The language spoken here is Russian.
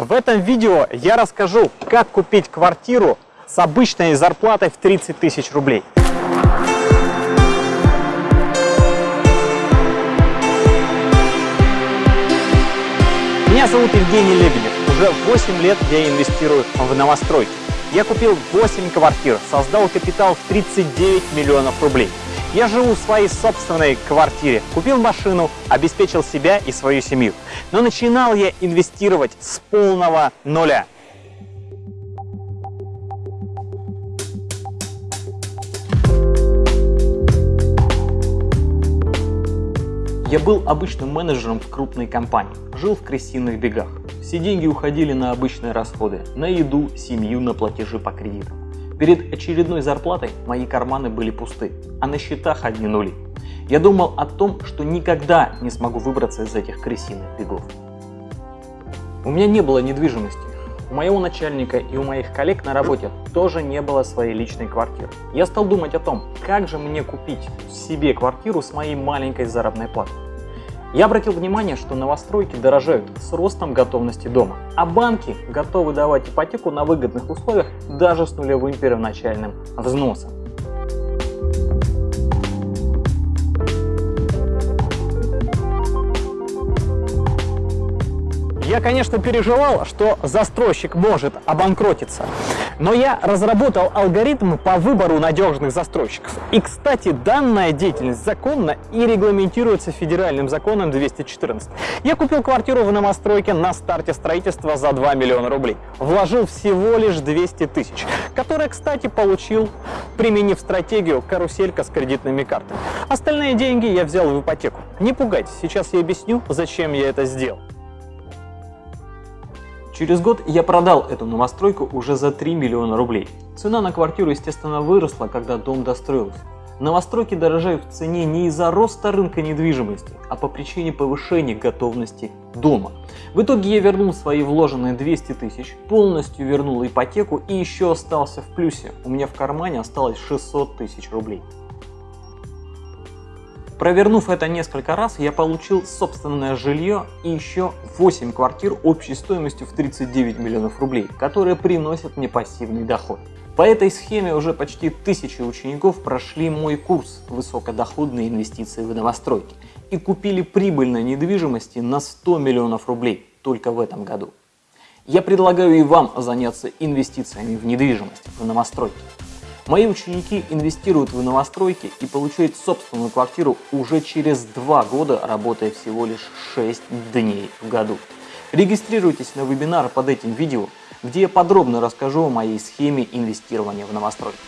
В этом видео я расскажу, как купить квартиру с обычной зарплатой в 30 тысяч рублей. Меня зовут Евгений Лебедев. Уже 8 лет я инвестирую в новостройки. Я купил 8 квартир, создал капитал в 39 миллионов рублей. Я живу в своей собственной квартире, купил машину, обеспечил себя и свою семью. Но начинал я инвестировать с полного нуля. Я был обычным менеджером в крупной компании, жил в крысиных бегах. Все деньги уходили на обычные расходы, на еду, семью, на платежи по кредитам. Перед очередной зарплатой мои карманы были пусты, а на счетах одни нули. Я думал о том, что никогда не смогу выбраться из этих крысиных бегов. У меня не было недвижимости. У моего начальника и у моих коллег на работе тоже не было своей личной квартиры. Я стал думать о том, как же мне купить себе квартиру с моей маленькой заработной платой. Я обратил внимание, что новостройки дорожают с ростом готовности дома, а банки готовы давать ипотеку на выгодных условиях даже с нулевым первоначальным взносом. Я, конечно, переживал, что застройщик может обанкротиться, но я разработал алгоритмы по выбору надежных застройщиков. И, кстати, данная деятельность законна и регламентируется федеральным законом 214. Я купил квартиру в новостройке на старте строительства за 2 миллиона рублей. Вложил всего лишь 200 тысяч, которые, кстати, получил, применив стратегию каруселька с кредитными картами. Остальные деньги я взял в ипотеку. Не пугайтесь, сейчас я объясню, зачем я это сделал. Через год я продал эту новостройку уже за 3 миллиона рублей. Цена на квартиру, естественно, выросла, когда дом достроился. Новостройки дорожают в цене не из-за роста рынка недвижимости, а по причине повышения готовности дома. В итоге я вернул свои вложенные 200 тысяч, полностью вернул ипотеку и еще остался в плюсе. У меня в кармане осталось 600 тысяч рублей. Провернув это несколько раз, я получил собственное жилье и еще 8 квартир общей стоимостью в 39 миллионов рублей, которые приносят мне пассивный доход. По этой схеме уже почти тысячи учеников прошли мой курс «Высокодоходные инвестиции в новостройки» и купили прибыльной недвижимости на 100 миллионов рублей только в этом году. Я предлагаю и вам заняться инвестициями в недвижимость, в новостройки. Мои ученики инвестируют в новостройки и получают собственную квартиру уже через два года, работая всего лишь 6 дней в году. Регистрируйтесь на вебинар под этим видео, где я подробно расскажу о моей схеме инвестирования в новостройки.